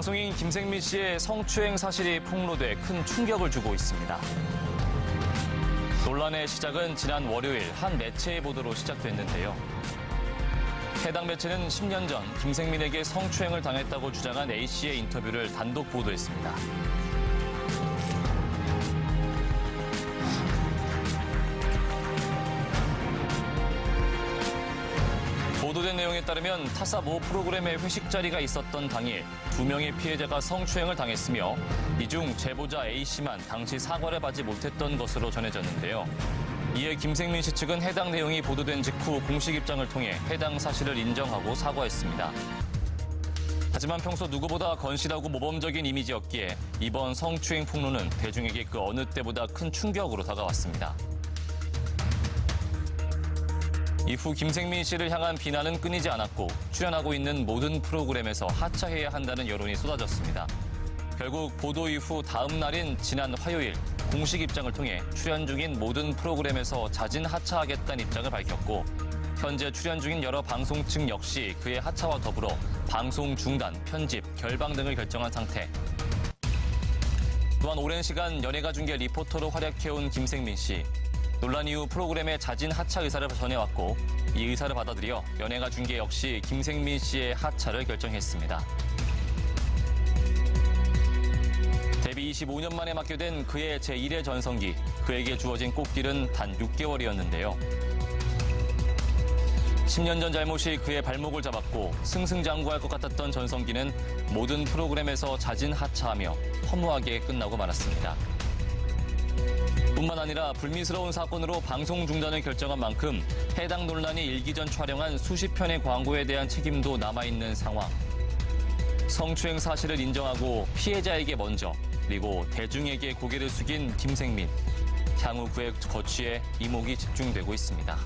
방송인 김생민 씨의 성추행 사실이 폭로돼 큰 충격을 주고 있습니다. 논란의 시작은 지난 월요일 한 매체의 보도로 시작됐는데요. 해당 매체는 10년 전 김생민에게 성추행을 당했다고 주장한 A씨의 인터뷰를 단독 보도했습니다. 보도된 내용에 따르면 타사 모 프로그램의 회식 자리가 있었던 당일 두 명의 피해자가 성추행을 당했으며 이 중 제보자 A씨만 당시 사과를 받지 못했던 것으로 전해졌는데요. 이에 김생민 씨 측은 해당 내용이 보도된 직후 공식 입장을 통해 해당 사실을 인정하고 사과했습니다. 하지만 평소 누구보다 건실하고 모범적인 이미지였기에 이번 성추행 폭로는 대중에게 그 어느 때보다 큰 충격으로 다가왔습니다. 이후 김생민 씨를 향한 비난은 끊이지 않았고 출연하고 있는 모든 프로그램에서 하차해야 한다는 여론이 쏟아졌습니다. 결국 보도 이후 다음 날인 지난 화요일 공식 입장을 통해 출연 중인 모든 프로그램에서 자진 하차하겠다는 입장을 밝혔고 현재 출연 중인 여러 방송 측 역시 그의 하차와 더불어 방송 중단, 편집, 결방 등을 결정한 상태. 또한 오랜 시간 연예가 중계 리포터로 활약해온 김생민 씨. 논란 이후 프로그램의 자진 하차 의사를 전해왔고 이 의사를 받아들여 연예가 중계 역시 김생민 씨의 하차를 결정했습니다. 데뷔 25년 만에 맡게 된 그의 제1회 전성기. 그에게 주어진 꽃길은 단 6개월이었는데요. 10년 전 잘못이 그의 발목을 잡았고 승승장구할 것 같았던 전성기는 모든 프로그램에서 자진 하차하며 허무하게 끝나고 말았습니다. 뿐만 아니라 불미스러운 사건으로 방송 중단을 결정한 만큼 해당 논란이 일기 전 촬영한 수십 편의 광고에 대한 책임도 남아있는 상황. 성추행 사실을 인정하고 피해자에게 먼저 그리고 대중에게 고개를 숙인 김생민. 향후 그의 거취에 이목이 집중되고 있습니다.